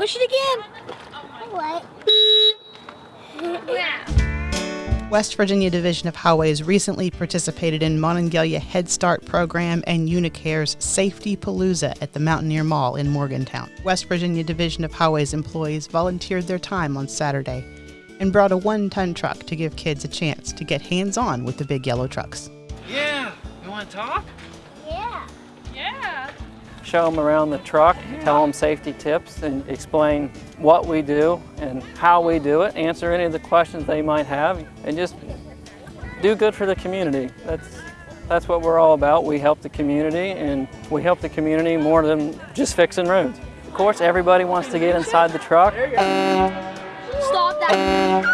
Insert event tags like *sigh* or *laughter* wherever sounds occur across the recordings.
Push it again. What? *laughs* West Virginia Division of Highways recently participated in Monongalia Head Start program and Unicare's Safety Palooza at the Mountaineer Mall in Morgantown. West Virginia Division of Highways employees volunteered their time on Saturday and brought a one ton truck to give kids a chance to get hands on with the big yellow trucks. Yeah. You want to talk? Yeah. Yeah. Show them around the truck, tell them safety tips, and explain what we do and how we do it, answer any of the questions they might have, and just do good for the community. That's, that's what we're all about. We help the community, and we help the community more than just fixing roads. Of course, everybody wants to get inside the truck, Stop that.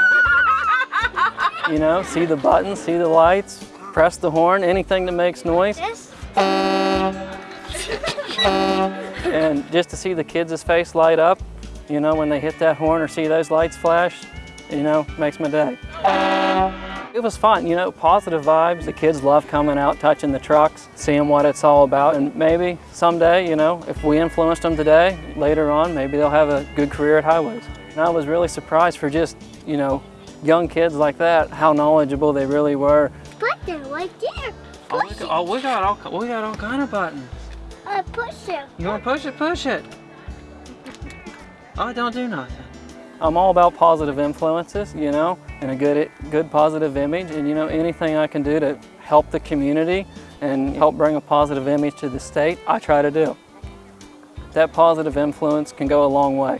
*laughs* you know, see the buttons, see the lights, press the horn, anything that makes noise. This? *laughs* And just to see the kids' face light up, you know, when they hit that horn or see those lights flash, you know, makes my day. It was fun, you know, positive vibes. The kids love coming out, touching the trucks, seeing what it's all about. And maybe someday, you know, if we influenced them today, later on, maybe they'll have a good career at highways. And I was really surprised for just, you know, young kids like that, how knowledgeable they really were. Button right there. Oh, Push we, got, oh, we got all we got all kind of buttons. Uh, push it. You want to push it? Push it. Oh, don't do nothing. I'm all about positive influences, you know, and a good, good positive image. And, you know, anything I can do to help the community and help bring a positive image to the state, I try to do. That positive influence can go a long way.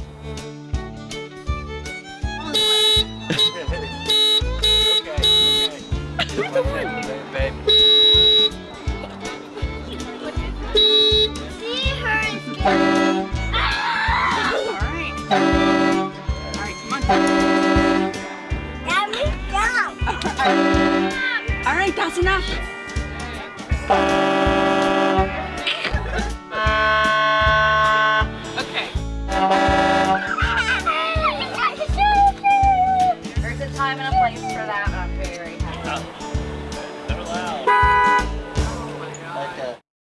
Now we down. All right, that's enough. Okay. There's a time and a place for that,